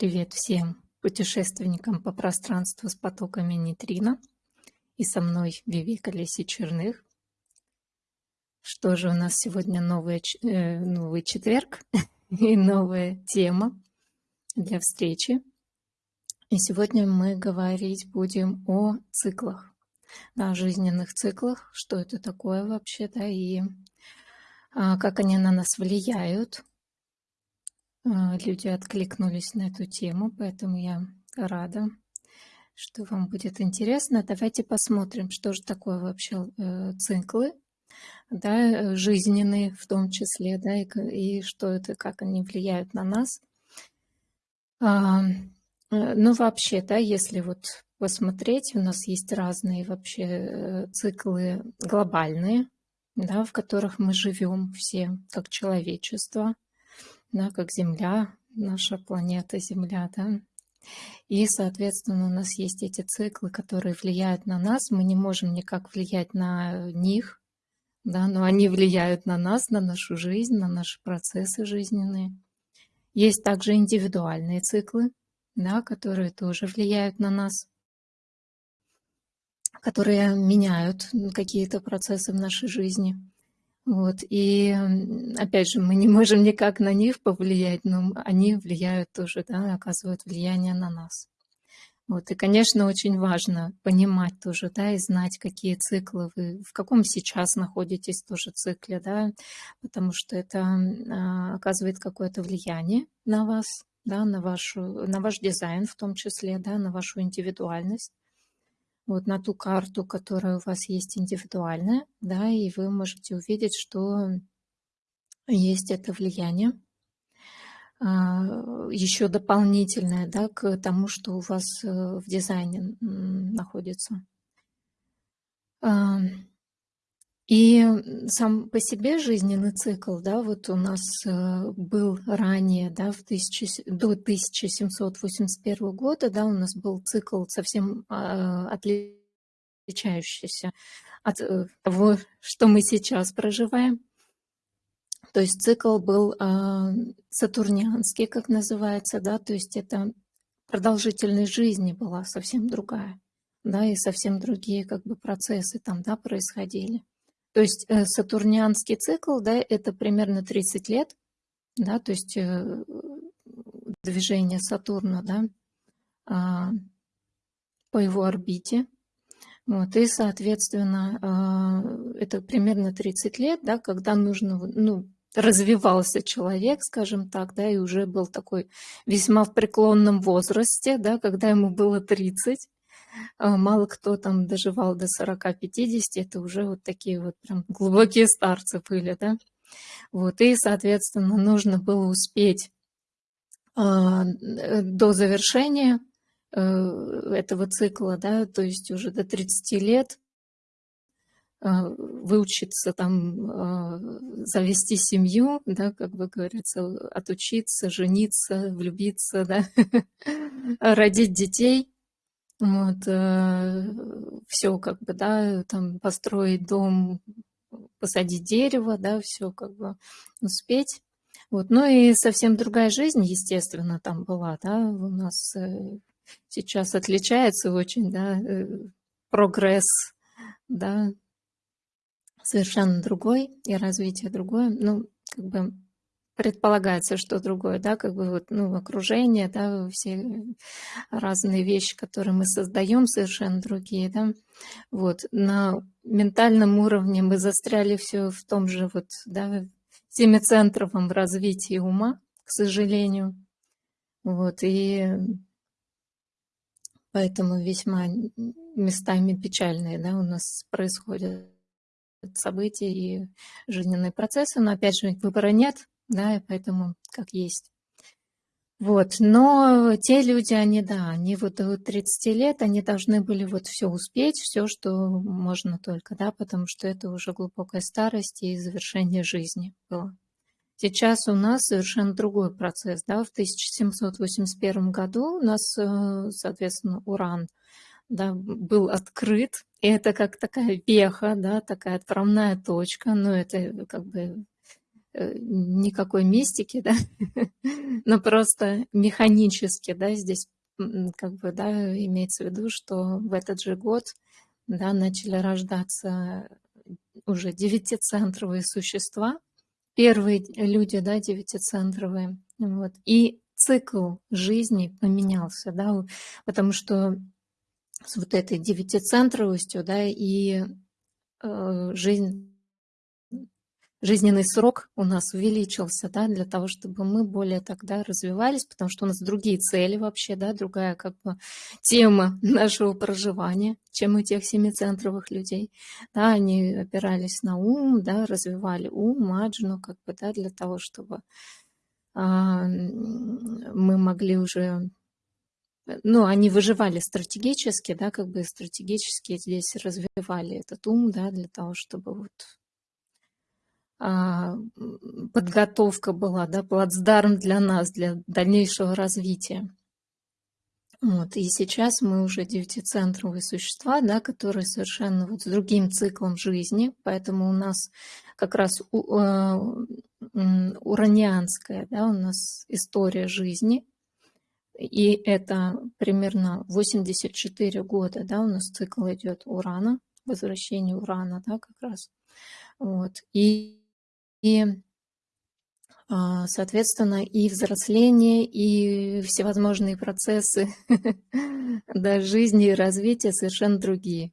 Привет всем путешественникам по пространству с потоками нейтрино. И со мной Вивека Леси Черных. Что же у нас сегодня новый, э, новый четверг и новая тема для встречи. И сегодня мы говорить будем о циклах, о жизненных циклах, что это такое вообще, да, и а, как они на нас влияют, люди откликнулись на эту тему, поэтому я рада, что вам будет интересно. Давайте посмотрим, что же такое вообще э, циклы, да, э, жизненные в том числе, да, и, и что это, как они влияют на нас. А, э, ну, вообще, да, если вот посмотреть, у нас есть разные вообще циклы глобальные, да, в которых мы живем все как человечество – да, как Земля, наша планета Земля, да. И, соответственно, у нас есть эти циклы, которые влияют на нас. Мы не можем никак влиять на них, да, но они влияют на нас, на нашу жизнь, на наши процессы жизненные. Есть также индивидуальные циклы, да, которые тоже влияют на нас, которые меняют какие-то процессы в нашей жизни. Вот. И опять же, мы не можем никак на них повлиять, но они влияют тоже, да, оказывают влияние на нас. Вот. И, конечно, очень важно понимать тоже, да, и знать, какие циклы вы, в каком сейчас находитесь тоже цикле, да, потому что это а, оказывает какое-то влияние на вас, да, на, вашу, на ваш дизайн в том числе, да, на вашу индивидуальность вот на ту карту, которая у вас есть индивидуальная, да, и вы можете увидеть, что есть это влияние а, еще дополнительное, да, к тому, что у вас э, в дизайне находится. И сам по себе жизненный цикл, да, вот у нас э, был ранее, да, в тысячи, до 1781 года, да, у нас был цикл совсем а, отличающийся от э, того, что мы сейчас проживаем. То есть цикл был а, сатурнианский, как называется, да, то есть это продолжительность жизни была совсем другая, да, и совсем другие как бы процессы там, да, происходили. То есть э, сатурнианский цикл, да, это примерно 30 лет, да, то есть э, движение Сатурна, да, а, по его орбите. Вот, и, соответственно, а, это примерно 30 лет, да, когда нужно, ну, развивался человек, скажем так, да, и уже был такой весьма в преклонном возрасте, да, когда ему было 30, а, мало кто там доживал до 40-50, это уже вот такие вот прям глубокие старцы были, да. Вот, и, соответственно, нужно было успеть а, э, до завершения э, этого цикла, да, то есть уже до 30 лет а, выучиться там, завести семью, да, как бы говорится, отучиться, жениться, влюбиться, да, родить детей – вот, э, все как бы, да, там построить дом, посадить дерево, да, все как бы успеть. Вот, ну и совсем другая жизнь, естественно, там была, да, у нас э, сейчас отличается очень, да, э, прогресс, да, совершенно другой и развитие другое, ну, как бы предполагается, что другое, да, как бы вот, ну, окружение, да, все разные вещи, которые мы создаем, совершенно другие, да. Вот, на ментальном уровне мы застряли все в том же вот, да, семицентровом развитии ума, к сожалению. Вот, и поэтому весьма местами печальные, да, у нас происходят события и жизненные процессы, но опять же выбора нет, да, и поэтому как есть. Вот, но те люди, они, да, они вот до 30 лет, они должны были вот все успеть, все, что можно только, да, потому что это уже глубокая старость и завершение жизни было. Сейчас у нас совершенно другой процесс, да, в 1781 году у нас, э, соответственно, уран, да, был открыт, и это как такая веха, да, такая отправная точка, но это как бы никакой мистики, да, но просто механически, да, здесь как бы, да, имеется в виду, что в этот же год, да, начали рождаться уже девятицентровые существа, первые люди, да, девятицентровые, вот, и цикл жизни поменялся, да, потому что с вот этой девятицентровостью, да, и э, жизнь жизненный срок у нас увеличился, да, для того, чтобы мы более тогда развивались, потому что у нас другие цели вообще, да, другая как бы тема нашего проживания, чем у тех семицентровых людей. Да, они опирались на ум, да, развивали ум, маджну, как бы, да, для того, чтобы а, мы могли уже ну, они выживали стратегически, да, как бы стратегически здесь развивали этот ум, да, для того, чтобы вот подготовка была, да, плацдарм для нас, для дальнейшего развития. Вот, и сейчас мы уже девятицентровые существа, да, которые совершенно вот с другим циклом жизни, поэтому у нас как раз у, э, уранианская, да, у нас история жизни, и это примерно 84 года, да, у нас цикл идет Урана, возвращение Урана, да, как раз. Вот. И и, а, соответственно, и взросление, и всевозможные процессы да, жизни и развития совершенно другие.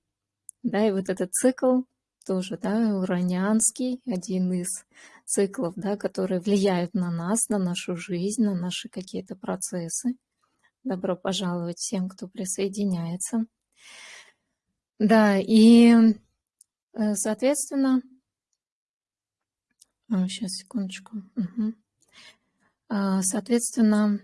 Да, и вот этот цикл тоже, да, уранианский, один из циклов, да, которые влияют на нас, на нашу жизнь, на наши какие-то процессы. Добро пожаловать всем, кто присоединяется. Да, и, э, соответственно, Сейчас, секундочку. Угу. Соответственно,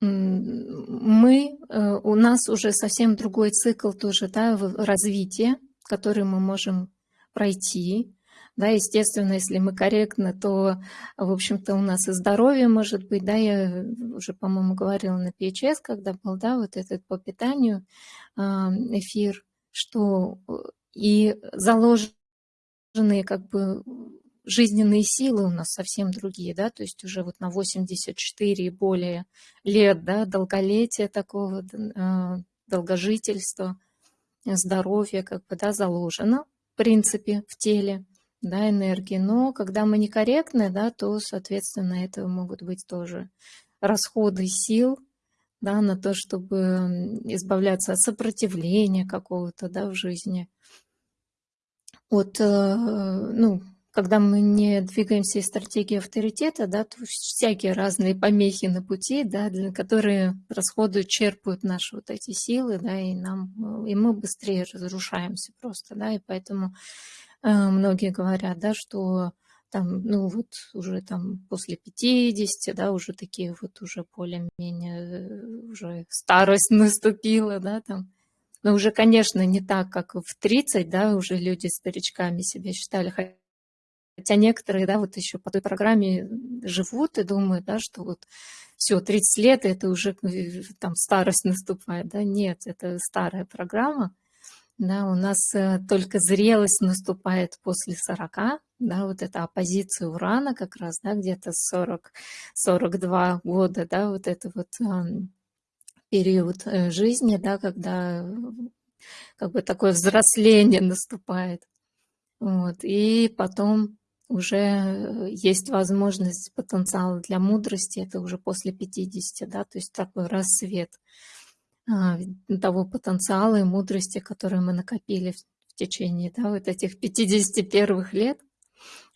мы, э, у нас уже совсем другой цикл тоже да, развития, который мы можем пройти. Да, естественно, если мы корректны, то, в общем-то, у нас и здоровье может быть, да, я уже, по-моему, говорила на PHS, когда был, да, вот этот по питанию эфир, что э, и заложенные как бы жизненные силы у нас совсем другие, да, то есть уже вот на 84 и более лет, да, долголетия такого, а, долгожительства, здоровья как бы, да, заложено, в принципе, в теле, да, энергии. Но когда мы некорректны, да, то, соответственно, это могут быть тоже расходы сил, да, на то, чтобы избавляться от сопротивления какого-то, да, в жизни, от, э, ну, когда мы не двигаемся из стратегии авторитета, да, то всякие разные помехи на пути, да, для, которые расходуют, черпают наши вот эти силы, да, и нам, и мы быстрее разрушаемся просто, да, и поэтому э, многие говорят, да, что там, ну вот уже там после 50, да, уже такие вот уже более-менее, э, уже старость наступила, да, там, но уже, конечно, не так, как в 30, да, уже люди старичками себя считали. Хотя некоторые, да, вот еще по той программе живут и думают, да, что вот все, 30 лет, это уже э, там старость наступает, да, нет, это старая программа, да, у нас э, только зрелость наступает после 40, да, вот эта оппозиция урана как раз, да, где-то 40-42 года, да, вот это вот период э, жизни, да, когда как бы такое взросление наступает. Вот. И потом уже э, есть возможность, потенциал для мудрости, это уже после 50, да, то есть такой рассвет а, того потенциала и мудрости, который мы накопили в течение да, вот этих 51 лет.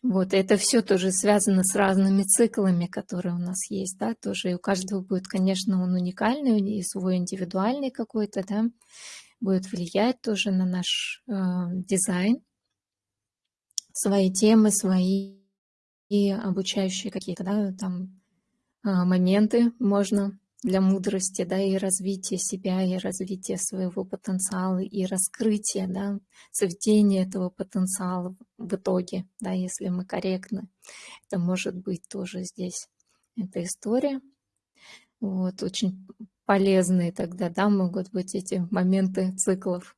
Вот, это все тоже связано с разными циклами, которые у нас есть, да, тоже и у каждого будет, конечно, он уникальный, и свой индивидуальный какой-то, да, будет влиять тоже на наш э, дизайн, свои темы, свои и обучающие какие-то, да, там э, моменты можно для мудрости, да, и развития себя, и развития своего потенциала, и раскрытия, да, соведения этого потенциала в итоге, да, если мы корректны. Это может быть тоже здесь эта история. Вот, очень полезные тогда, да, могут быть эти моменты циклов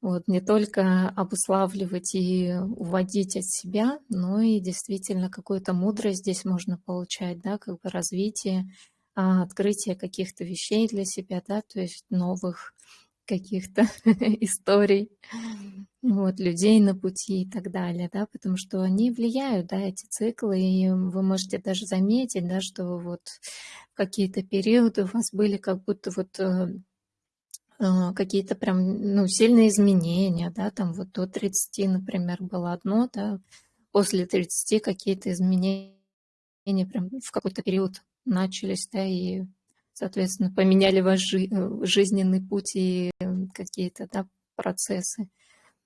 Вот, не только обуславливать и уводить от себя, но и действительно какую-то мудрость здесь можно получать, да, как бы развитие, открытие каких-то вещей для себя, да, то есть новых каких-то историй, вот, людей на пути и так далее, да, потому что они влияют, да, эти циклы, и вы можете даже заметить, да, что вот какие-то периоды у вас были как будто вот э, а, какие-то прям, ну, сильные изменения, да, там вот до 30, например, было одно, да, после 30 какие-то изменения прям в какой-то период начались, да, и, соответственно, поменяли ваш жи э, жизненный путь и какие-то, да, процессы.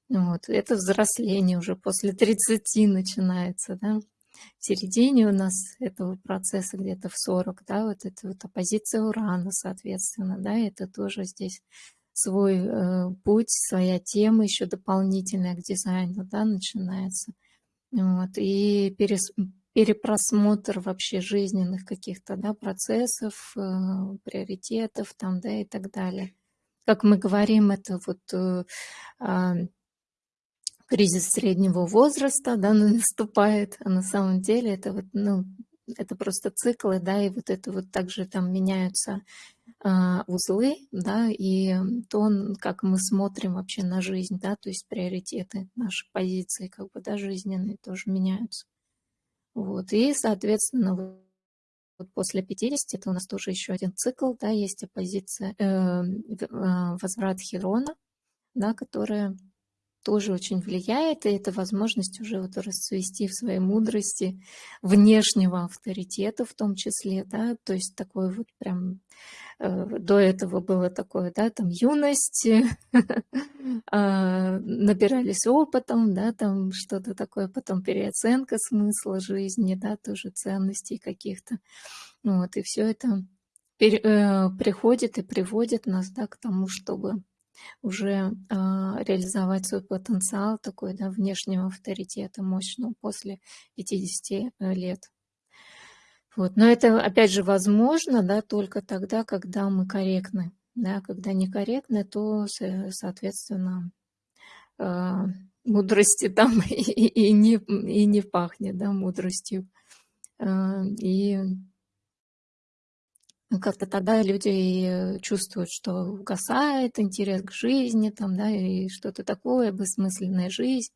Вот. Это взросление уже после 30 начинается, да в середине у нас этого процесса где-то в 40, да, вот эта вот оппозиция Урана, соответственно, да, это тоже здесь свой э, путь, своя тема еще дополнительная к дизайну, да, начинается. Вот, и перес, перепросмотр вообще жизненных каких-то, да, процессов, э, приоритетов там, да, и так далее. Как мы говорим, это вот э, э, кризис среднего возраста, да, наступает, а на самом деле это вот, ну, это просто циклы, да, и вот это вот также там меняются э, узлы, да, и то, как мы смотрим вообще на жизнь, да, то есть приоритеты, наши позиции, как бы, да, жизненные тоже меняются. Вот, и, соответственно, вот после 50 это у нас тоже еще один цикл, да, есть оппозиция, э, э, возврат Херона, да, которая тоже очень влияет, и это возможность уже вот расцвести в своей мудрости внешнего авторитета в том числе, да, то есть такой вот прям э, до этого было такое, да, там юность, а, набирались опытом, да, там что-то такое, потом переоценка смысла жизни, да, тоже ценностей каких-то, вот, и все это э, приходит и приводит нас, да, к тому, чтобы уже а, реализовать свой потенциал такой, да, внешнего авторитета мощного после 50 э, лет. Вот. Но это, опять же, возможно, да, только тогда, когда мы корректны. Да, когда некорректны, то, соответственно, а, мудрости там и, и, не, и не пахнет, да, мудростью. А, и как-то тогда люди чувствуют, что угасает интерес к жизни, там, да, и что-то такое, бессмысленная жизнь,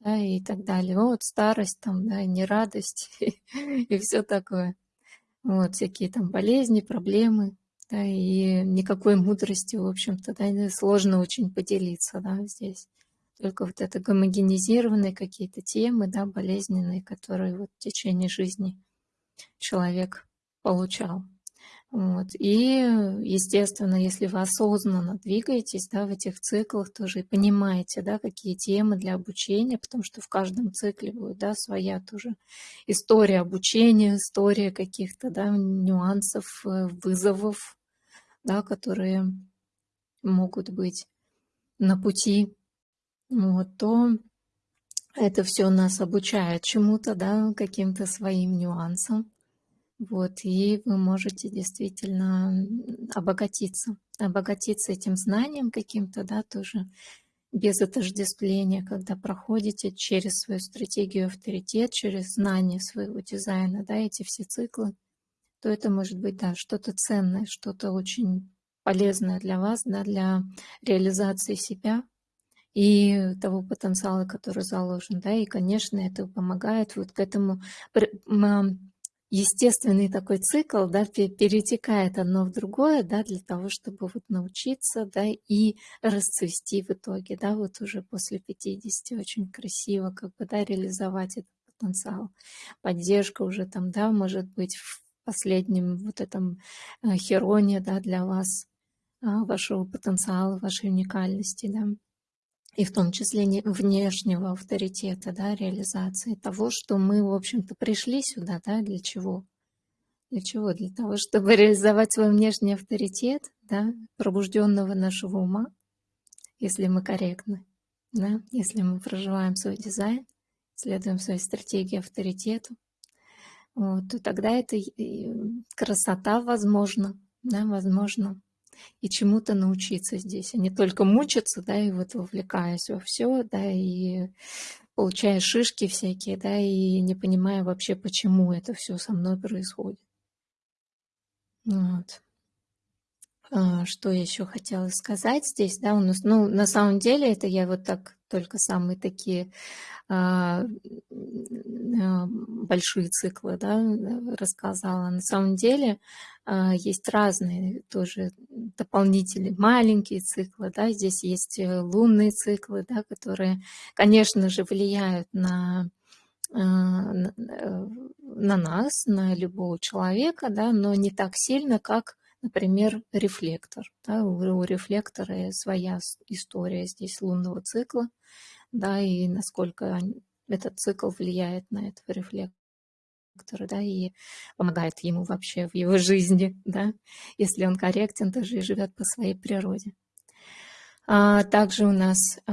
да, и так далее. Вот старость, там, да, не радость и все такое. Вот, всякие там болезни, проблемы, да, и никакой мудрости, в общем-то, да, сложно очень поделиться, да, здесь. Только вот это гомогенизированные какие-то темы, да, болезненные, которые вот в течение жизни человек получал. Вот. И, естественно, если вы осознанно двигаетесь да, в этих циклах тоже и понимаете, да, какие темы для обучения, потому что в каждом цикле будет да, своя тоже история обучения, история каких-то да, нюансов, э, вызовов, да, которые могут быть на пути, вот, то это все нас обучает чему-то, да, каким-то своим нюансам. Вот, и вы можете действительно обогатиться, обогатиться этим знанием каким-то, да, тоже без отождествления, когда проходите через свою стратегию авторитет, через знание своего дизайна, да, эти все циклы, то это может быть, да, что-то ценное, что-то очень полезное для вас, да, для реализации себя и того потенциала, который заложен, да, и, конечно, это помогает вот к этому естественный такой цикл, да, перетекает одно в другое, да, для того, чтобы вот научиться, да, и расцвести в итоге, да, вот уже после 50 очень красиво, как бы, да, реализовать этот потенциал. Поддержка уже там, да, может быть в последнем вот этом э, хероне, да, для вас, а, вашего потенциала, вашей уникальности, да и в том числе внешнего авторитета, да, реализации того, что мы, в общем-то, пришли сюда, да, для чего? Для чего? Для того, чтобы реализовать свой внешний авторитет, да, пробужденного нашего ума, если мы корректны, да, если мы проживаем свой дизайн, следуем своей стратегии авторитету, вот, то тогда это красота возможно, да, возможно и чему-то научиться здесь, а не только мучиться, да, и вот вовлекаясь во все, да, и получая шишки всякие, да, и не понимая вообще, почему это все со мной происходит. Вот. А, что еще хотела сказать здесь, да, у нас, ну, на самом деле, это я вот так только самые такие а, а, большие циклы, да, рассказала. На самом деле а, есть разные тоже дополнительные маленькие циклы, да, здесь есть э, лунные циклы, да, которые, конечно же, влияют на на, э, на нас, на любого человека, да, но не так сильно, как, например, рефлектор. Да, у, у рефлектора своя история здесь лунного цикла, да, и насколько этот цикл влияет на этого рефлектора да, и помогает ему вообще в его жизни, да, если он корректен, тоже и живет по своей природе. А также у нас э,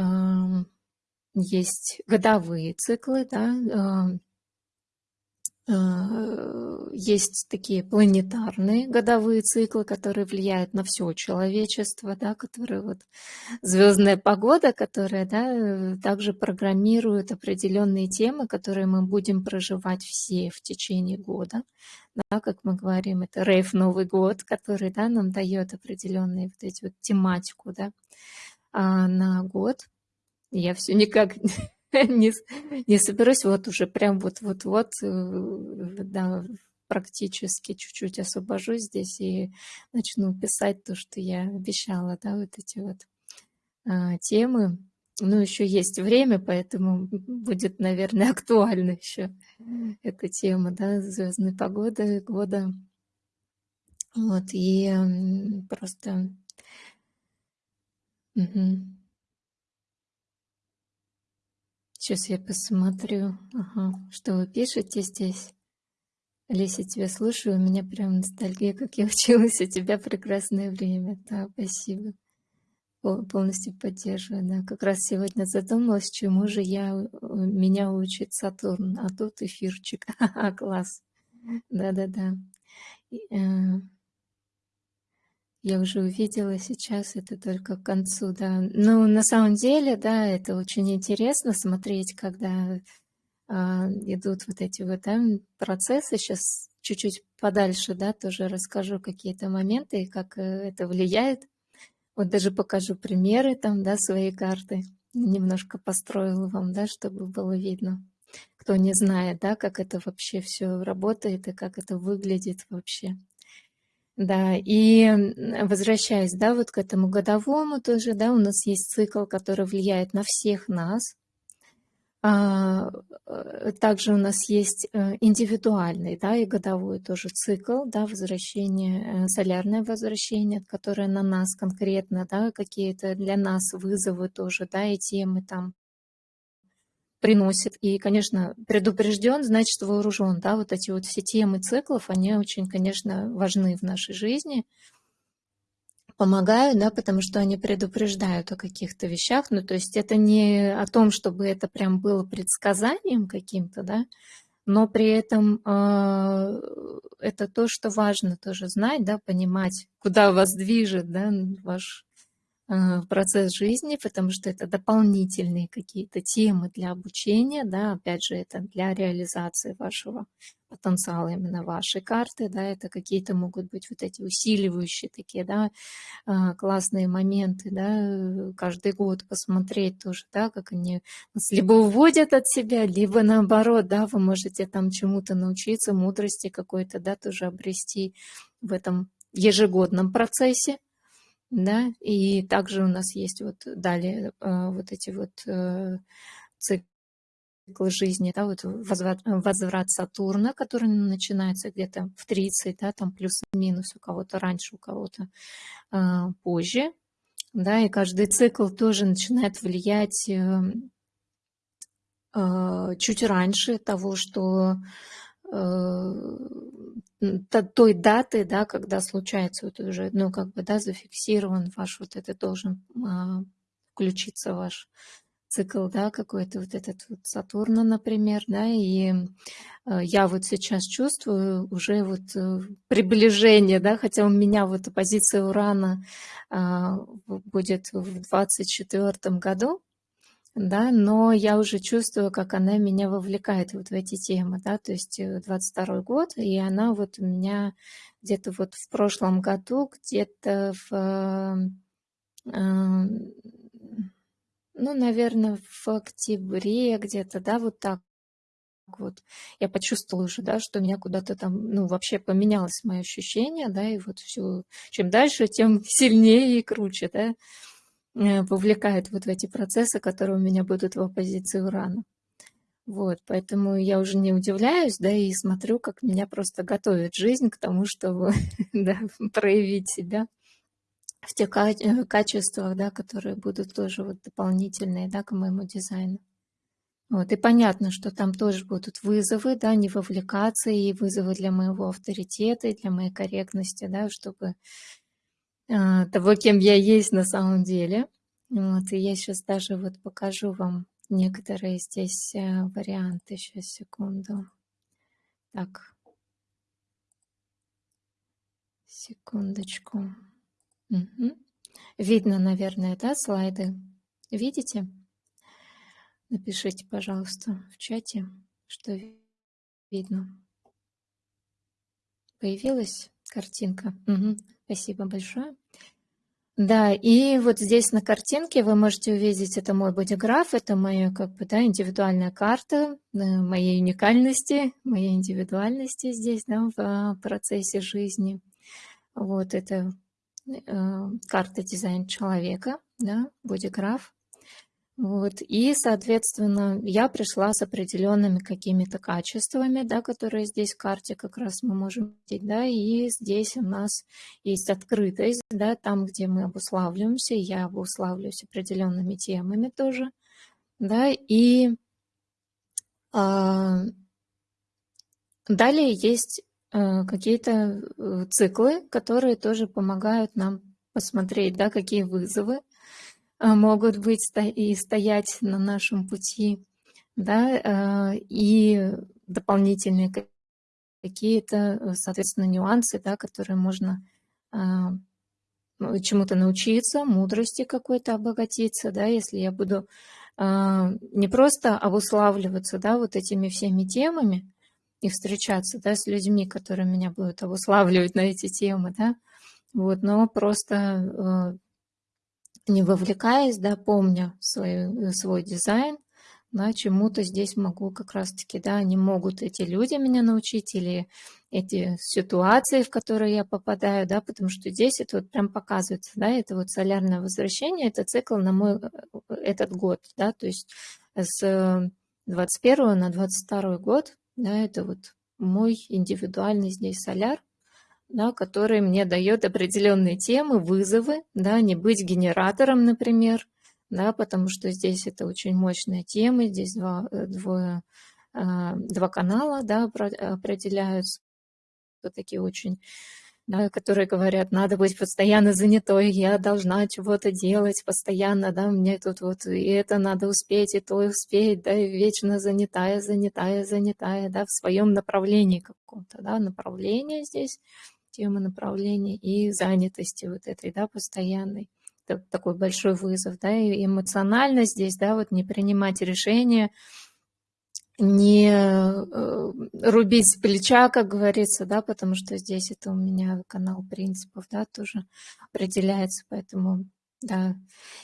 есть годовые циклы, да, Э, есть такие планетарные годовые циклы, которые влияют на все человечество, да, которые вот звездная погода, которая да, также программирует определенные темы, которые мы будем проживать все в течение года. Да, как мы говорим, это рейв Новый год, который да, нам дает определенные вот эти вот тематику да, а, на год. Я все никак не, не соберусь, вот уже прям вот-вот-вот, э, да, практически чуть-чуть освобожусь здесь и начну писать то, что я обещала, да, вот эти вот а, темы. Ну, еще есть время, поэтому будет, наверное, актуальна еще эта тема, да, звездной погоды года. Вот, и просто... Угу. Сейчас я посмотрю, ага, что вы пишете здесь. Леся, тебя слушаю, у меня прям ностальгия, как я училась у тебя прекрасное время. Да, спасибо. Полностью поддерживаю. Да. Как раз сегодня задумалась, чему же я, меня учит Сатурн, а тут эфирчик. Класс. Да-да-да. Я уже увидела сейчас, это только к концу, да. Ну, на самом деле, да, это очень интересно смотреть, когда а, идут вот эти вот да, процессы. Сейчас чуть-чуть подальше, да, тоже расскажу какие-то моменты, как э, это влияет. Вот даже покажу примеры там, да, своей карты. Немножко построила вам, да, чтобы было видно. Кто не знает, да, как это вообще все работает и как это выглядит вообще. Да, и возвращаясь, да, вот к этому годовому тоже, да, у нас есть цикл, который влияет на всех нас. А, э, также у нас есть э, индивидуальный, да, и годовой тоже цикл, да, возвращение, э, солярное возвращение, которое на нас конкретно, да, какие-то для нас вызовы тоже, да, и темы там приносит. И, конечно, предупрежден, значит вооружен. Да? Вот эти вот все темы циклов, они очень, конечно, важны в нашей жизни. Помогают, да, потому что они предупреждают о каких-то вещах. Ну, то есть это не о том, чтобы это прям было предсказанием каким-то, да, но при этом э, это то, что важно тоже знать, да, понимать, куда вас движет, да, ваш Э, процесс жизни, потому что это дополнительные какие-то темы для обучения, да, опять же, это для реализации вашего потенциала именно вашей карты, да, это какие-то могут быть вот эти усиливающие такие, да, э, классные моменты, да, каждый год посмотреть тоже, да, как они нас либо уводят от себя, либо наоборот, да, вы можете там чему-то научиться, мудрости какой-то, да, тоже обрести в этом ежегодном процессе, да, и также у нас есть вот далее э, вот эти вот э, циклы жизни, да, вот возврат, возврат Сатурна, который начинается где-то в 30, да, там плюс-минус у кого-то раньше, у кого-то э, позже, да, и каждый цикл тоже начинает влиять чуть раньше того, что той даты, да, когда случается вот уже, ну, как бы, да, зафиксирован ваш вот это должен а, включиться ваш цикл, да, какой-то вот этот вот Сатурна, например, да, и э, я вот сейчас чувствую уже вот э, приближение, да, хотя у меня вот позиция Урана а, будет в 24 году, да, но я уже чувствую, как она меня вовлекает вот в эти темы, да, то есть 22 год, и она вот у меня где-то вот в прошлом году, где-то в ну, наверное, в октябре где-то, да, вот так вот. Я почувствовала уже, да, что меня куда-то там, ну, вообще поменялось мое ощущение, да, и вот все, чем дальше, тем сильнее и круче, да, э, вовлекает вот в эти процессы, которые у меня будут в оппозиции Урана. Вот, поэтому я уже не удивляюсь, да, и смотрю, как меня просто готовит жизнь к тому, чтобы, да, проявить себя в тех э, качествах, да, которые будут тоже вот дополнительные, да, к моему дизайну. Вот, и понятно, что там тоже будут вызовы, да, не вовлекаться, и вызовы для моего авторитета, и для моей корректности, да, чтобы э, того, кем я есть на самом деле. Вот, и я сейчас даже вот покажу вам некоторые здесь э, варианты. Сейчас, секунду. Так. Секундочку. Мгм. Видно, наверное, да, слайды? Видите? Напишите, пожалуйста, в чате, что видно. Появилась картинка? Мгм. Спасибо большое. Да, и вот здесь на картинке вы можете увидеть, это мой бодиграф, это моя как бы, да, индивидуальная карта э, моей уникальности, моей индивидуальности здесь, да, в а, процессе жизни. Вот это Э, карта дизайн человека, да, бодиграф. Вот. И, соответственно, я пришла с определенными какими-то качествами, да, которые здесь в карте как раз мы можем видеть, да, и здесь у нас есть открытость, да, там, где мы обуславливаемся, я обуславливаюсь определенными темами тоже, да, и а, далее есть Э, какие-то э, циклы, которые тоже помогают нам посмотреть, да, какие вызовы могут быть и стоять на нашем пути, да, и дополнительные какие-то, соответственно, нюансы, да, которые можно чему-то научиться, мудрости какой-то обогатиться, да, если я буду не просто обуславливаться, да, вот этими всеми темами, и встречаться, да, с людьми, которые меня будут обуславливать на эти темы, да, вот, но просто э, не вовлекаясь, да, помня свой, свой дизайн, да, чему-то здесь могу как раз-таки, да, не могут эти люди меня научить или эти ситуации, в которые я попадаю, да, потому что здесь это вот прям показывается, да, это вот солярное возвращение, это цикл на мой этот год, да, то есть с 21 на 22 год да, это вот мой индивидуальный здесь соляр, да, который мне дает определенные темы, вызовы, да, не быть генератором, например, да, потому что здесь это очень мощная тема, здесь два, э, двое, а, два канала да, определяются, такие очень да, которые говорят, надо быть постоянно занятой, я должна чего-то делать постоянно, да, мне тут вот и это надо успеть, и то успеть, да, и вечно занятая, занятая, занятая, да, в своем направлении каком-то, да, направление здесь, тема направления и занятости вот этой, да, постоянной. Это такой большой вызов, да, и эмоционально здесь, да, вот не принимать решения, не э, рубить с плеча, как говорится, да, потому что здесь это у меня канал принципов, да, тоже определяется, поэтому, да.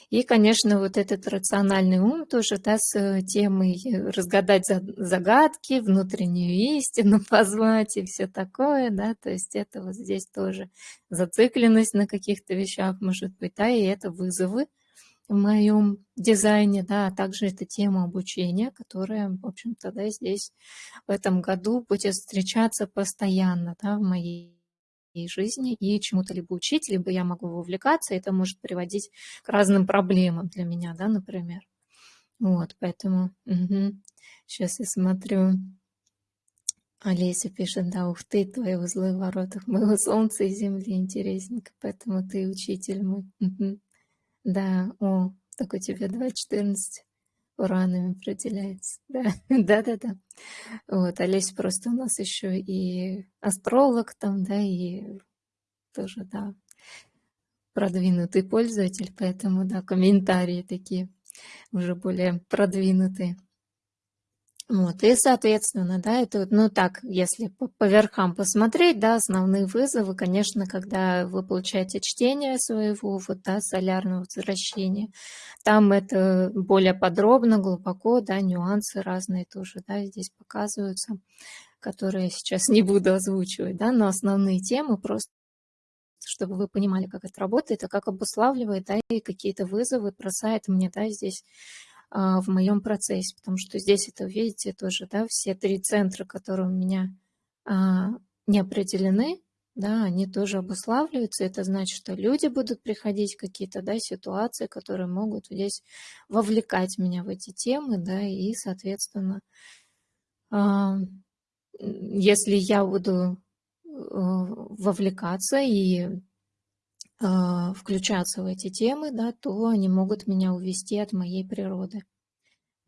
И, конечно, вот этот рациональный ум тоже, да, с темой разгадать загадки, внутреннюю истину позвать и все такое, да, то есть это вот здесь тоже зацикленность на каких-то вещах может быть, да, и это вызовы, в моем дизайне, да, а также это тема обучения, которая, в общем-то, да, здесь в этом году будет встречаться постоянно, да, в моей жизни и чему-то либо учить, либо я могу вовлекаться, это может приводить к разным проблемам для меня, да, например. Вот, поэтому угу. сейчас я смотрю. Олеся пишет, да, ух ты, твои узлы в воротах моего солнца и земли, интересненько, поэтому ты учитель мой. Угу. Да, о, так у тебя 2.14. уранами определяется. Да, да-да-да. Вот, Олесь просто у нас еще и астролог там, да, и тоже, да, продвинутый пользователь, поэтому, да, комментарии такие уже более продвинутые. Вот, и, соответственно, да, это, ну так, если по, по верхам посмотреть, да, основные вызовы, конечно, когда вы получаете чтение своего, вот, да, солярного возвращения, там это более подробно, глубоко, да, нюансы разные тоже, да, здесь показываются, которые я сейчас не буду озвучивать, да, но основные темы просто чтобы вы понимали, как это работает, а как обуславливает, да, и какие-то вызовы бросает мне, да, здесь в моем процессе, потому что здесь это, видите, тоже, да, все три центра, которые у меня а, не определены, да, они тоже обуславливаются. Это значит, что люди будут приходить, какие-то, да, ситуации, которые могут здесь вовлекать меня в эти темы, да, и, соответственно, а, если я буду вовлекаться и а, включаться в эти темы, да, то они могут меня увести от моей природы.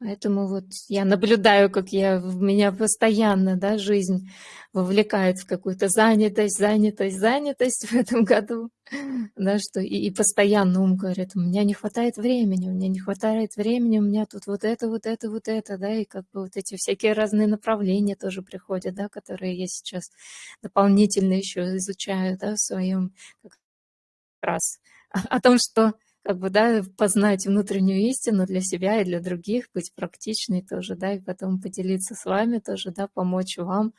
Поэтому вот я наблюдаю, как я, меня постоянно да, жизнь вовлекает в какую-то занятость, занятость, занятость в этом году. Да, что и, и постоянно ум говорит, у меня не хватает времени, у меня не хватает времени, у меня тут вот это, вот это, вот это, да, и как бы вот эти всякие разные направления тоже приходят, да, которые я сейчас дополнительно еще изучаю, да, в своем как раз о том, что как бы, да, познать внутреннюю истину для себя и для других, быть практичной тоже, да, и потом поделиться с вами тоже, да, помочь вам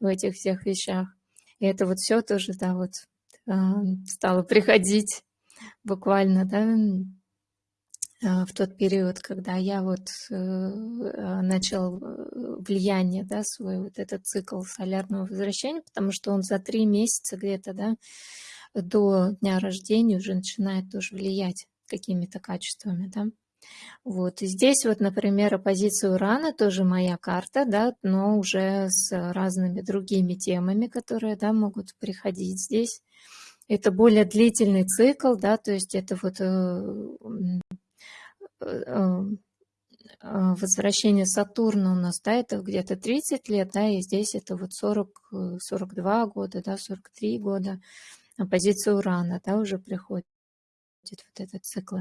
в этих всех вещах. И это вот все тоже, да, вот а, стало приходить буквально, да, а, в тот период, когда я вот э, а, начал э, влияние, да, свой вот этот цикл солярного возвращения, потому что он за три месяца где-то, да, до дня рождения уже начинает тоже влиять какими-то качествами, да. Вот, и здесь вот, например, оппозиция Урана, тоже моя карта, да, но уже с разными другими темами, которые, да, могут приходить здесь. Это более длительный цикл, да, то есть это вот э, э, э, возвращение Сатурна у нас, да, это где-то 30 лет, да, и здесь это вот 40, 42 года, да, 43 года на Урана, да, уже приходит вот этот цикл.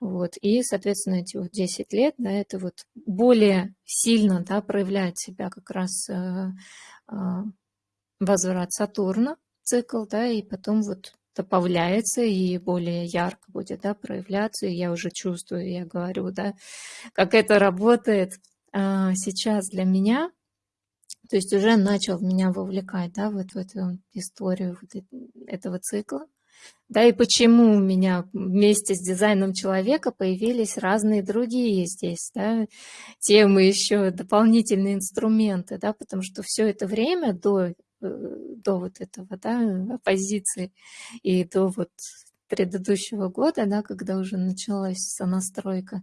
Вот. И, соответственно, эти вот 10 лет, да, это вот более сильно, да, проявляет себя как раз э, э, возврат Сатурна, цикл, да, и потом вот добавляется и более ярко будет, да, проявляться, и я уже чувствую, я говорю, да, как это работает э, сейчас для меня, то есть уже начал меня вовлекать, да, вот в эту историю вот этого цикла. Да, и почему у меня вместе с дизайном человека появились разные другие здесь, да, темы еще, дополнительные инструменты, да, потому что все это время до, э, до вот этого, да, оппозиции и до вот предыдущего года, да, когда уже началась сонастройка,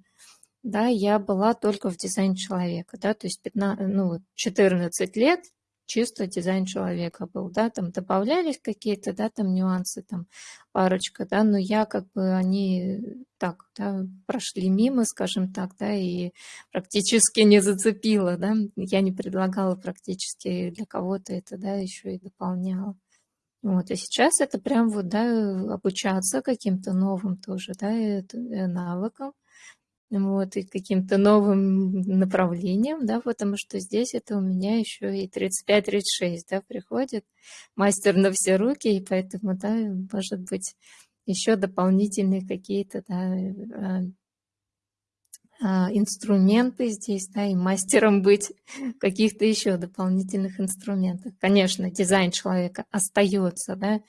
да, я была только в дизайн человека, да, то есть 15, ну, 14 лет чисто дизайн человека был, да, там добавлялись какие-то, да, там нюансы, там парочка, да, но я как бы, они так, да, прошли мимо, скажем так, да, и практически не зацепила, да, я не предлагала практически для кого-то это, да, еще и дополняла. Вот, и сейчас это прям вот, да, обучаться каким-то новым тоже, да, э, навыкам, вот, и каким-то новым направлением, да, потому что здесь это у меня еще и 35-36, да, приходит мастер на все руки, и поэтому, да, может быть, еще дополнительные какие-то, да, э, инструменты здесь, да, и мастером быть каких-то еще дополнительных инструментов. Конечно, дизайн человека остается, да,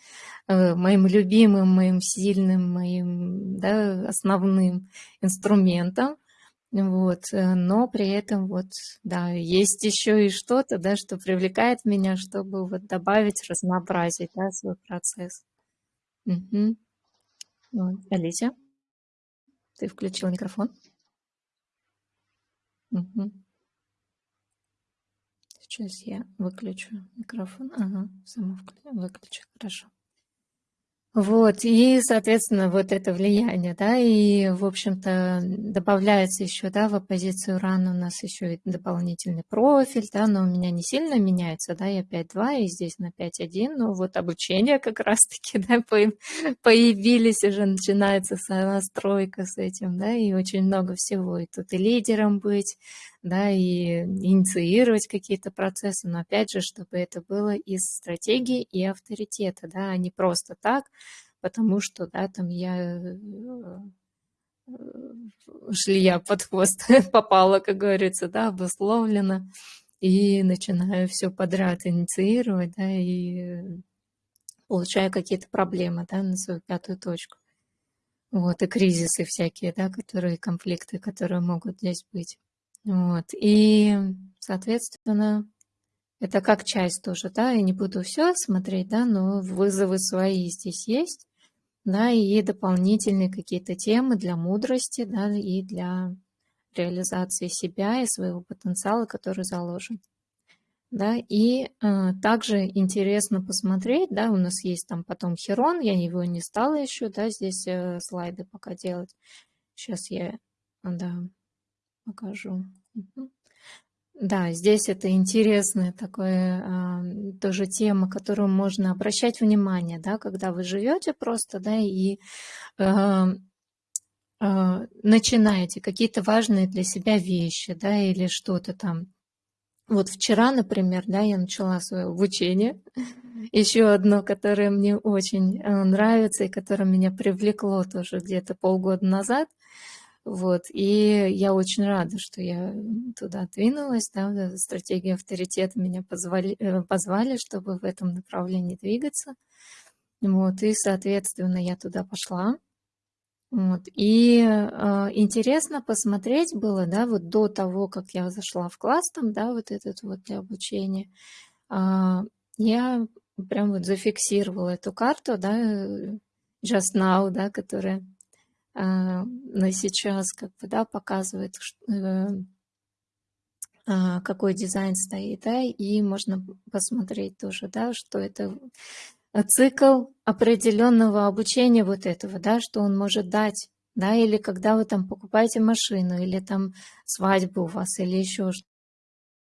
э, моим любимым, моим сильным, моим, да, основным инструментом, вот, э, но при этом вот, да, есть еще и что-то, да, что привлекает меня, чтобы вот добавить разнообразие, да, свой процесс. Угу. Вот. Алися, ты включил микрофон? Мгм. Сейчас я выключу микрофон. Ага, сама выключу, хорошо. Вот, и, соответственно, вот это влияние, да, и, в общем-то, добавляется еще, да, в оппозицию ран. У нас еще и дополнительный профиль, да, но у меня не сильно меняется, да, я 5.2, и здесь на 5.1, но вот обучение как раз-таки, да, появились, уже начинается настройка с этим, да, и очень много всего, и тут и лидером быть, да, и инициировать какие-то процессы, но опять же, чтобы это было из стратегии и авторитета, да, а не просто так, потому что, да, там я э, шлия под хвост попала, как говорится, да, обусловлена, и начинаю все подряд инициировать, да, и получаю какие-то проблемы, да, на свою пятую точку. Вот, и кризисы всякие, да, которые, конфликты, которые могут здесь быть. Вот. И, соответственно, это как часть тоже, да, я не буду все смотреть, да, но вызовы свои здесь есть, да, и дополнительные какие-то темы для мудрости, да, и для реализации себя и своего потенциала, который заложен. Да, и э, также интересно посмотреть, да, у нас есть там потом Херон, я его не стала еще, да, здесь э, слайды пока делать. Сейчас я, да, покажу. Да, здесь это интересная такая тоже тема, которую можно обращать внимание, да, когда вы живете просто, да, и а, а, начинаете какие-то важные для себя вещи, да, или что-то там. Вот вчера, например, да, я начала свое обучение. Еще одно, которое мне очень а, нравится и которое меня привлекло тоже где-то полгода назад – вот, и я очень рада, что я туда двинулась, да, стратегия авторитета меня позвали, э, позвали, чтобы в этом направлении двигаться. Вот, и, соответственно, я туда пошла. Вот, и э, интересно посмотреть было, да, вот до того, как я зашла в класс там, да, вот этот вот для обучения, э, я прям вот зафиксировала эту карту, да, э, Just Now, да, которая а, на сейчас как бы, да, показывает, э, а, какой дизайн стоит, да, и можно посмотреть тоже, да, что это цикл определенного обучения вот этого, да, что он может дать, да, или когда вы там покупаете машину, или там свадьбу у вас, или еще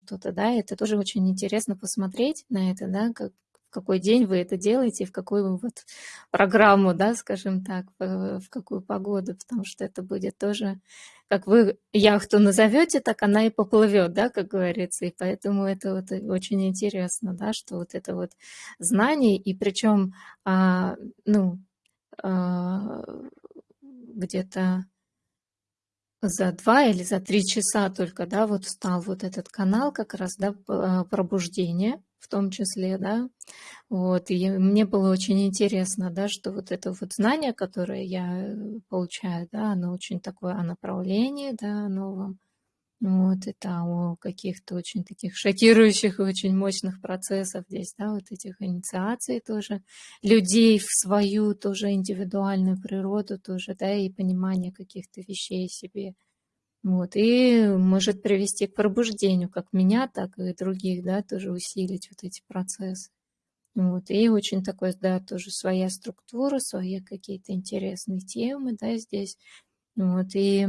что-то, да, это тоже очень интересно посмотреть на это, да, как, какой день вы это делаете, в какую вот программу, да, скажем так, в какую погоду, потому что это будет тоже, как вы яхту назовете, так она и поплывет, да, как говорится, и поэтому это вот очень интересно, да, что вот это вот знание, и причем, а, ну, а, где-то за два или за три часа только, да, вот стал вот этот канал как раз, да, пробуждение, в том числе, да, вот, и мне было очень интересно, да, что вот это вот знание, которое я э, получаю, да, оно очень такое о направлении, да, новом, вот, это о каких-то очень таких шокирующих и очень мощных процессах здесь, да, вот этих инициаций тоже, людей в свою тоже индивидуальную природу тоже, да, и понимание каких-то вещей себе, вот, и может привести к пробуждению как меня, так и других, да, тоже усилить вот эти процессы. Вот, и очень такой, да, тоже своя структура, свои какие-то интересные темы, да, здесь. Вот, и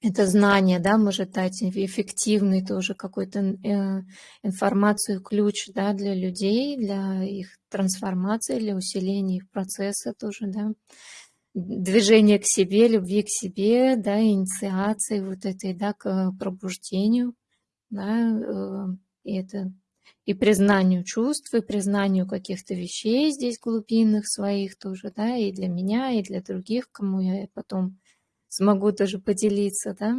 это знание, да, может дать эффективный тоже какой-то э, информацию, ключ, да, для людей, для их трансформации, для усиления их процесса тоже, да движение к себе, любви к себе, да, инициации вот этой, да, к пробуждению, да, э, и это и признанию чувств, и признанию каких-то вещей здесь глубинных своих тоже, да, и для меня, и для других, кому я потом смогу тоже поделиться, да,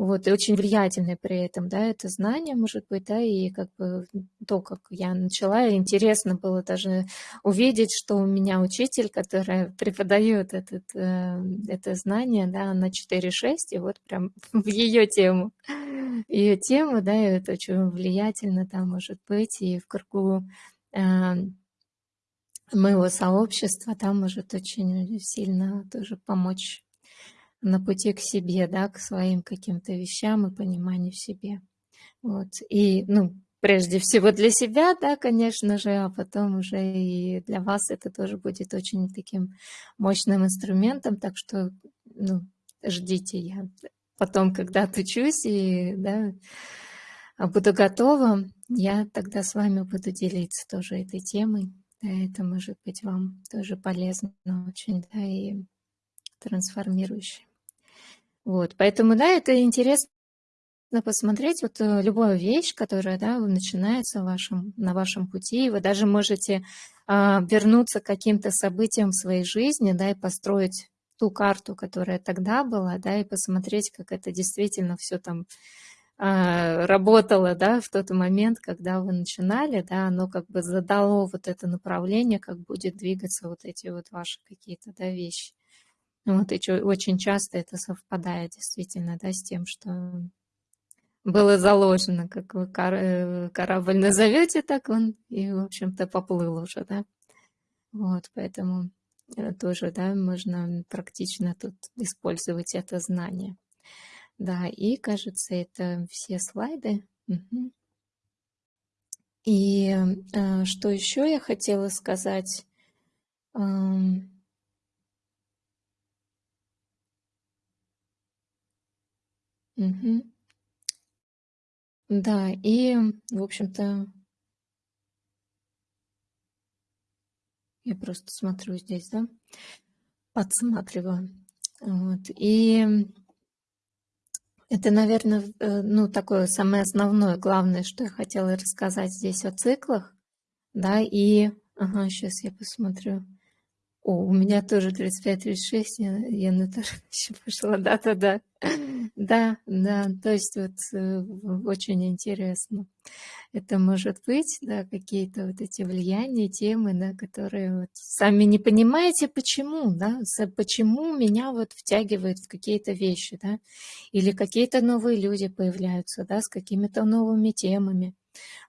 вот, и очень влиятельное при этом, да, это знание, может быть, да, и как бы то, как я начала, интересно было даже увидеть, что у меня учитель, которая преподает этот, э, это знание, да, на 4-6, и вот прям в ее тему, ее тему, да, и это очень влиятельно, да, может быть, и в кругу э, моего сообщества, да, может очень сильно тоже помочь на пути к себе, да, к своим каким-то вещам и пониманию себе. Вот. И, ну, прежде всего для себя, да, конечно же, а потом уже и для вас это тоже будет очень таким мощным инструментом, так что, ну, ждите, я потом, когда отучусь и, да, буду готова, я тогда с вами буду делиться тоже этой темой. Да, это может быть вам тоже полезно очень, да, и трансформирующе. Вот, поэтому, да, это интересно посмотреть вот э, любую вещь, которая, да, начинается в вашем, на вашем пути, вы даже можете а, вернуться к каким-то событиям в своей жизни, да, и построить ту карту, которая тогда была, да, и посмотреть, как это действительно все там а, работало, да, в тот момент, когда вы начинали, да, оно как бы задало вот это направление, как будет двигаться вот эти вот ваши какие-то, да, вещи. Вот, и очень часто это совпадает действительно, да, с тем, что было заложено, как вы э, корабль назовете, так он и, в общем-то, поплыл уже, да. Вот, поэтому э, тоже, да, можно практично тут использовать это знание. Да, и кажется, это все слайды. Угу. И э, что еще я хотела сказать? Эм... Угу. Да, и, в общем-то, я просто смотрю здесь, да, подсматриваю. Вот. И это, наверное, э, ну, такое самое основное, главное, что я хотела рассказать здесь о циклах, да, и, ага, сейчас я посмотрю. О, у меня тоже 35-36, я, я на то еще пошла, да-да-да, да, да, то есть вот э, очень интересно. Это может быть, да, какие-то вот эти влияния, темы, да, которые вот сами не понимаете, почему, да, почему меня вот втягивает в какие-то вещи, да, или какие-то новые люди появляются, да, с какими-то новыми темами,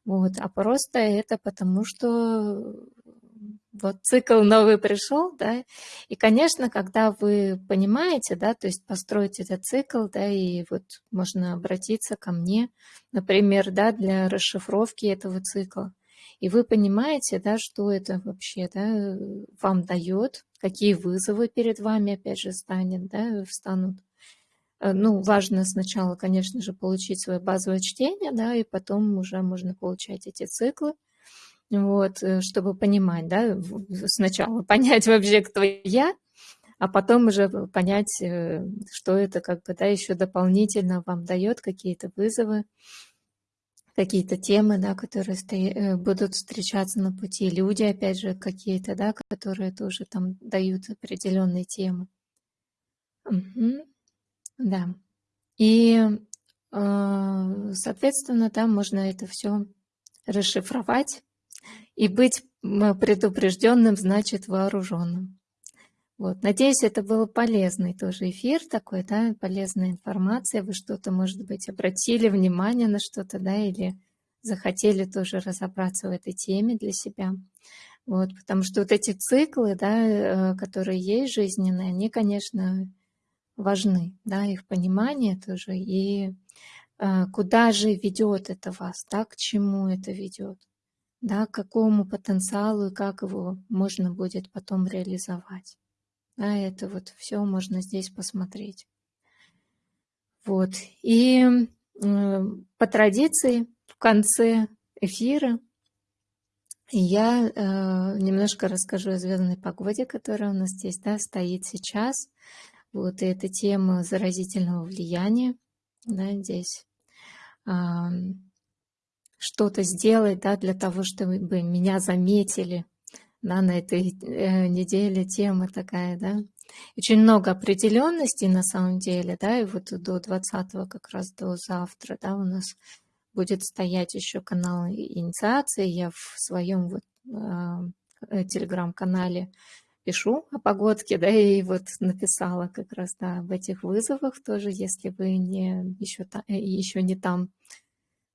вот, а просто это потому, что вот цикл новый пришел, да, и, конечно, когда вы понимаете, да, то есть построить этот цикл, да, и вот можно обратиться ко мне, например, да, для расшифровки этого цикла, и вы понимаете, да, что это вообще, да, вам дает, какие вызовы перед вами, опять же, станет, да, встанут. Э, ну, важно сначала, конечно же, получить свое базовое чтение, да, и потом уже можно получать эти циклы, вот, э, чтобы понимать, да, сначала понять вообще, кто я, а потом уже понять, э, что это как бы, да, еще дополнительно вам дает какие-то вызовы, какие-то темы, да, которые э, будут встречаться на пути, люди, опять же, какие-то, да, которые тоже там дают определенные темы. Угу. Да. И, соответственно, там можно это все расшифровать, и быть предупрежденным значит вооруженным. Вот. Надеюсь, это был полезный тоже эфир такой, да, полезная информация. Вы что-то, может быть, обратили внимание на что-то, да, или захотели тоже разобраться в этой теме для себя. Вот, потому что вот эти циклы, да, э, которые есть жизненные, они, конечно, важны, да, их понимание тоже, и э, куда же ведет это вас, да, к чему это ведет да, к какому потенциалу и как его можно будет потом реализовать. Да, это вот все можно здесь посмотреть. Вот. И э, по традиции в конце эфира я э, немножко расскажу о звездной погоде, которая у нас здесь да, стоит сейчас. Вот и эта тема заразительного влияния да, здесь что-то сделать, да, для того, чтобы меня заметили, да, на этой э, неделе тема такая, да. Очень много определенностей на самом деле, да, и вот до 20 как раз до завтра, да, у нас будет стоять еще канал инициации. Я в своем вот э, телеграм-канале пишу о погодке, да, и вот написала как раз, да, об этих вызовах тоже, если вы не, еще, еще не там,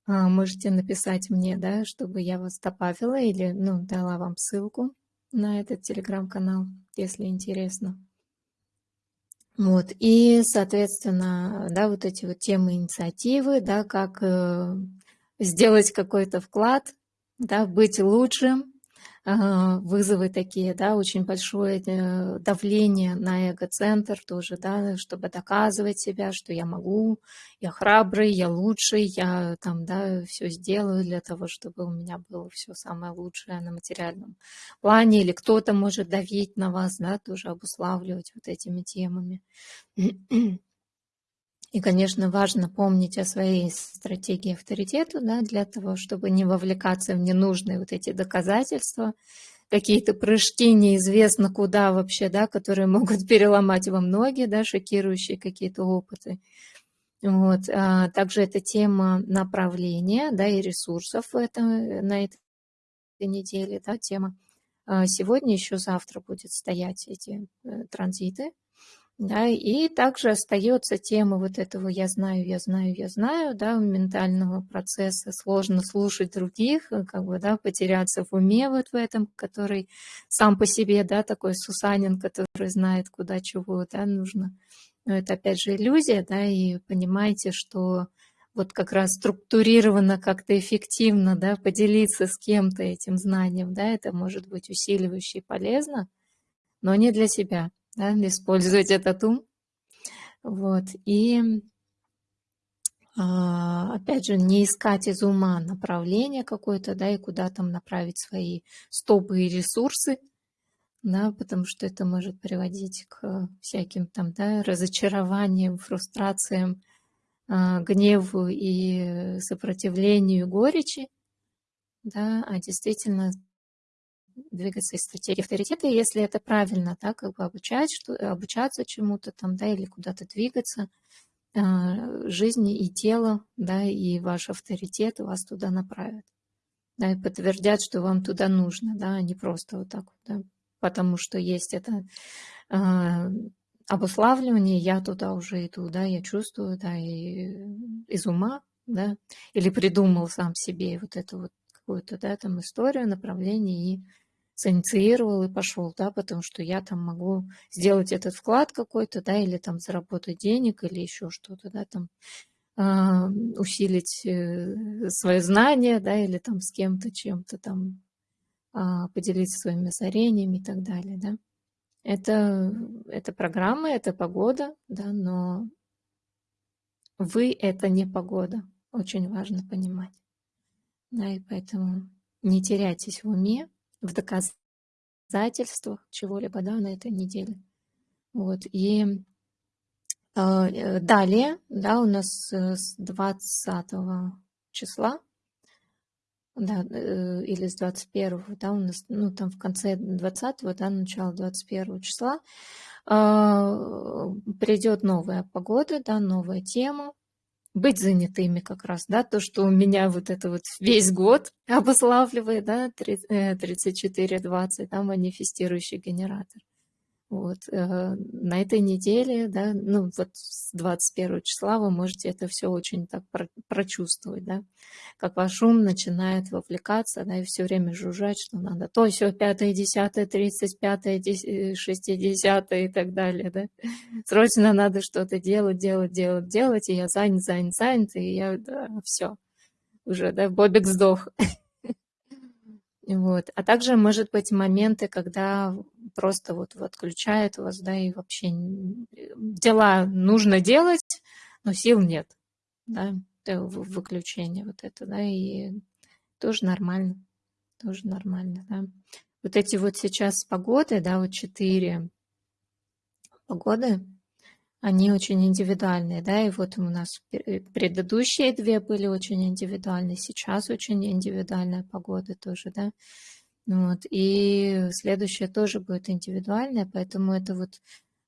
можете написать мне, да, чтобы я вас добавила или, ну, дала вам ссылку на этот телеграм-канал, если интересно. Вот, и, соответственно, да, вот эти вот темы инициативы, да, как э, сделать какой-то вклад, да, быть лучшим, вызовы такие, да, очень большое э, давление на эго-центр тоже, да, чтобы доказывать себя, что я могу, я храбрый, я лучший, я там, да, все сделаю для того, чтобы у меня было все самое лучшее на материальном плане, или кто-то может давить на вас, да, тоже обуславливать вот этими темами. И, конечно, важно помнить о своей стратегии авторитета, да, для того, чтобы не вовлекаться в ненужные вот эти доказательства, какие-то прыжки неизвестно куда вообще, да, которые могут переломать вам ноги, да, шокирующие какие-то опыты. Вот. А также эта тема направления да, и ресурсов в этом, на этой неделе. Да, тема. А сегодня, еще завтра будет стоять эти э, транзиты. Да, и также остается тема вот этого «я знаю, я знаю, я знаю», да, ментального процесса. Сложно слушать других, э, как бы, да, потеряться в уме вот в этом, который сам по себе, да, такой Сусанин, который знает, куда чего, да, нужно. Но это, опять же, иллюзия, да, и понимаете, что вот как раз структурированно, как-то эффективно, да, поделиться с кем-то этим знанием, да, это может быть усиливающе и полезно, но не для себя да, использовать этот ум. Вот. И а, опять же, не искать из ума направление какое-то, да, и куда там направить свои стопы и ресурсы, да, потому что это может приводить к всяким там, да, разочарованиям, фрустрациям, а, гневу и сопротивлению, горечи, да, а действительно двигаться из стратегии авторитета, если это правильно, да, как бы обучать, что, обучаться чему-то там, да, или куда-то двигаться, а, жизнь и тело, да, и ваш авторитет вас туда направят, да, и подтвердят, что вам туда нужно, да, а не просто вот так вот, да, потому что есть это э, обуславливание, я туда уже иду, да, я чувствую, да, и из ума, да, или придумал сам себе вот эту вот какую-то, да, там историю, направление и синициировал и пошел, да, потому что я там могу сделать этот вклад какой-то, да, или там заработать денег, или еще что-то, да, там э, усилить свое знание, да, или там с кем-то, чем-то там э, поделиться своими озарениями и так далее, да. Это, это программа, это погода, да, но вы — это не погода. Очень важно понимать. Да, и поэтому не теряйтесь в уме, в доказательствах чего-либо да, на этой неделе. Вот. И а, э, далее, да, у нас э, с 20 числа, да, э, или с 21, да, у нас, ну, там в конце 20, да, начало 21 числа, э, придет новая погода, да, новая тема, быть занятыми как раз, да, то, что у меня вот это вот весь год обуславливает, да, 34-20, да, манифестирующий генератор. Вот, э, на этой неделе, да, ну вот с 21 числа вы можете это все очень так прочувствовать, да, как ваш ум начинает вовлекаться, да, и все время жужжать, что надо то, все, пятое, десятое, тридцать пятое, шестидесятое и так далее, да. Срочно надо что-то делать, делать, делать, делать, и я занят, занят, занят, и я, да, все, уже, да, Бобик сдох. Вот. А также, может быть, моменты, когда просто вот, отключает вас, да, и вообще дела нужно делать, но сил нет, да, выключение вот это, да, и тоже нормально, тоже нормально, да. Вот эти вот сейчас погоды, да, вот четыре погоды, они очень индивидуальные, да, и вот у нас предыдущие две были очень индивидуальные, сейчас очень индивидуальная погода тоже, да, вот, и следующая тоже будет индивидуальная, поэтому это вот,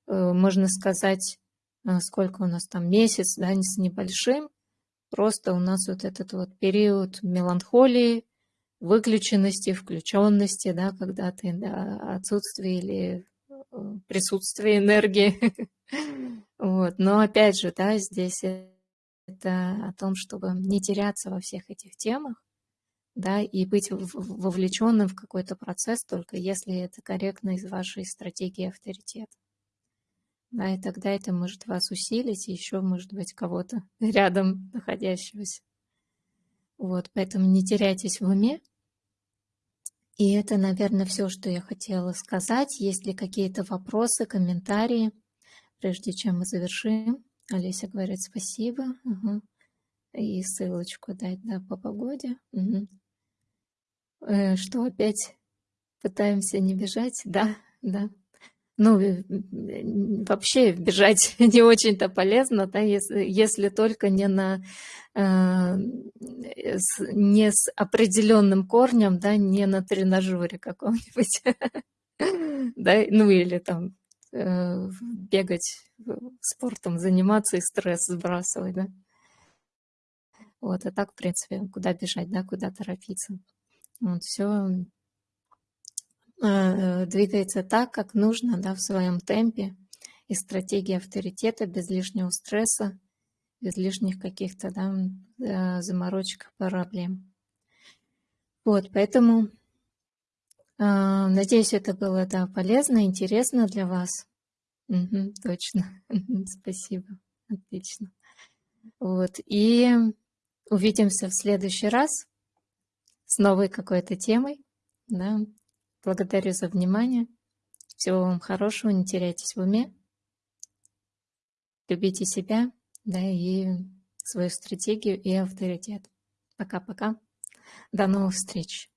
э, можно сказать, э, сколько у нас там, месяц, да, с небольшим, просто у нас вот этот вот период меланхолии, выключенности, включенности, да, когда ты да, отсутствие или э, присутствие энергии Вот. Но опять же, да, здесь это о том, чтобы не теряться во всех этих темах, да, и быть вовлеченным в какой-то процесс только если это корректно из вашей стратегии авторитета. Да, и тогда это может вас усилить, и еще, может быть, кого-то рядом находящегося. Вот, поэтому не теряйтесь в уме. И это, наверное, все, что я хотела сказать. Есть ли какие-то вопросы, комментарии, прежде чем мы завершим? Олеся говорит спасибо. Угу. И ссылочку дать, да, по погоде. Угу. Э, что опять пытаемся не бежать? Да, да. Ну, э, вообще бежать не очень-то полезно, да, если, если только не на э, не с определенным корнем, да, не на тренажере каком-нибудь, да, ну или там э, бегать спортом, заниматься и стресс сбрасывать, да. Вот, а так, в принципе, куда бежать, да, куда торопиться. Вот, все Э, двигается так, как нужно, да, в своем темпе. И стратегия авторитета без лишнего стресса, без лишних каких-то да, э, заморочек, проблем. Вот, поэтому э, надеюсь, это было да, полезно, интересно для вас. Угу, точно. Спасибо. Отлично. Вот. И увидимся в следующий раз с новой какой-то темой. Да. Благодарю за внимание. Всего вам хорошего, не теряйтесь в уме. Любите себя, да, и свою стратегию и авторитет. Пока-пока. До новых встреч.